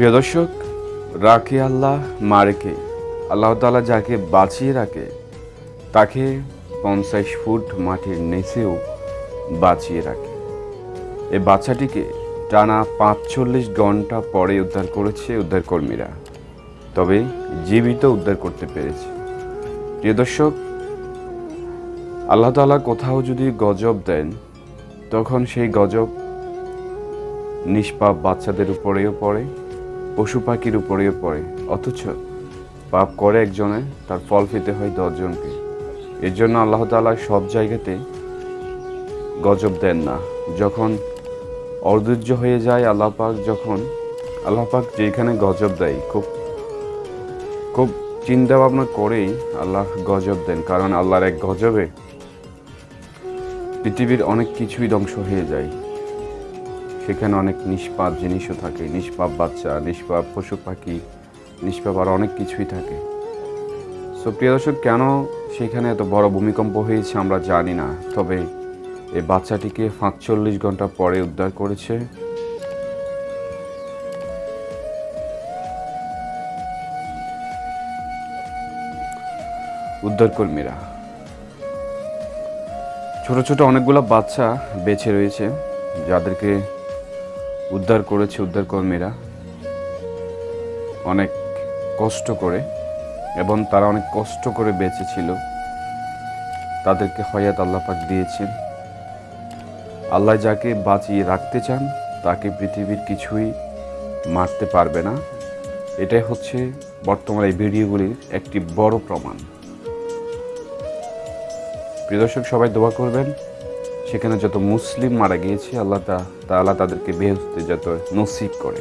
প্রিয় দর্শক, রাখে আল্লাহ, মারেকে। আল্লাহ তালা যাকে বাঁচিয়ে রাখে, তাকে পঞ্চাশ ফুট মাটির নিচেও বাঁচিয়ে রাখে। এই বাচ্চাটিকে টানা পাঁচচল্লিশ ঘণ্টা পরে উদ্ধার করেছে উদ্ধারকর্মীরা। তবে জীবিত উদ্ধার করতে পেরেছে। প্রিয় দর্শক, আল্লাহ তালা কোথাও যদি গজব দেন, তখন সেই গজব নিষ্পাপ বাচ্চাদের উপরেও পড়ে। পশু পাখির উপরেও পড়ে। অথচ পাপ করে একজনে, তার ফল পেতে হয় দশজনকে। এর জন্য আল্লাহ তালা সব জায়গাতে গজব দেন না। যখন অধৈর্য হয়ে যায় আল্লাহ পাক, যখন আল্লাহ পাক যেখানে গজব দেয়, খুব খুব চিন্তা ভাবনা করেই আল্লাহ গজব দেন। কারণ আল্লাহর এক গজবে পৃথিবীর অনেক কিছুই ধ্বংস হয়ে যায়। সেখানে অনেক নিষ্পাপ জিনিসও থাকে। নিষ্পাপ বাচ্চা, নিষ্পাপ পশু পাখি, নিষ্পাপ আর অনেক কিছুই থাকে। সো প্রিয় দর্শক, কেন সেখানে এত বড় ভূমিকম্প হয়েছে আমরা জানি না। তবে এই বাচ্চাটিকে পাঁচচল্লিশ ঘণ্টা পরে উদ্ধার করেছে। উদ্ধারকর্মীরা। ছোট ছোট অনেকগুলো বাচ্চা বেঁচে রয়েছে, যাদেরকে উদ্ধার করেছে উদ্ধারকর্মীরা। অনেক কষ্ট করে এবং তারা অনেক কষ্ট করে বেঁচে ছিল তাদেরকে হয়াত আল্লাপাক দিয়েছেন। আল্লাহ যাকে বাঁচিয়ে রাখতে চান, তাকে পৃথিবীর কিছুই মারতে পারবে না। এটাই হচ্ছে বর্তমান এই ভিডিওগুলির একটি বড় প্রমাণ। প্রিয় দর্শক, সবাই দোয়া করবেন। সেখানে যত মুসলিম মারা গিয়েছে আল্লাহ তা আল্লাহ তাদেরকে বেহস্তে যত নসিব করে।